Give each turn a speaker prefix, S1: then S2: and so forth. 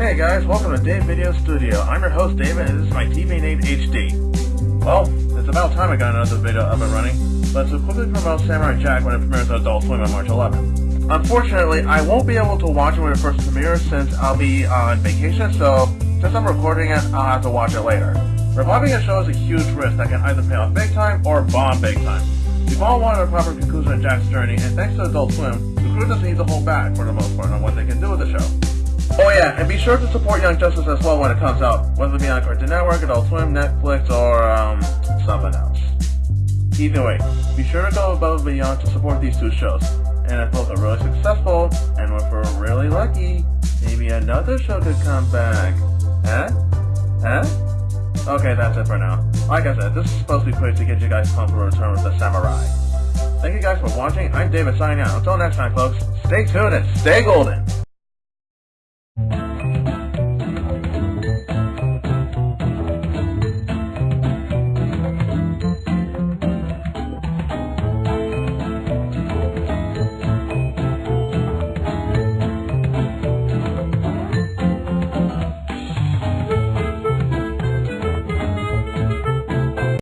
S1: guys, welcome to Dave Video Studio. I'm your host David and this is my TV named HD. Well, it's about time I got another video up and running, but to quickly promote Samurai Jack when it premieres on Adult Swim on March 11th. Unfortunately, I won't be able to watch it when it first premieres since I'll be on vacation, so since I'm recording it, I'll have to watch it later. Reviving a show is a huge risk that can either pay off big time or bomb big time. We've all wanted a proper conclusion of Jack's journey, and thanks to Adult Swim, the crew doesn't need to hold back for the most part on what they can do with the show. And be sure to support Young Justice as well when it comes out, whether it be on Cartoon Network, Adult Swim, Netflix, or um, something else. Either way, be sure to go above and beyond to support these two shows. And if both are really successful, and if we're really lucky, maybe another show could come back. Huh? Huh? Okay, that's it for now. Like I said, this is supposed to be quick to get you guys pumped for Return with the Samurai. Thank you guys for watching. I'm David signing out. Until next time, folks, stay tuned and stay golden.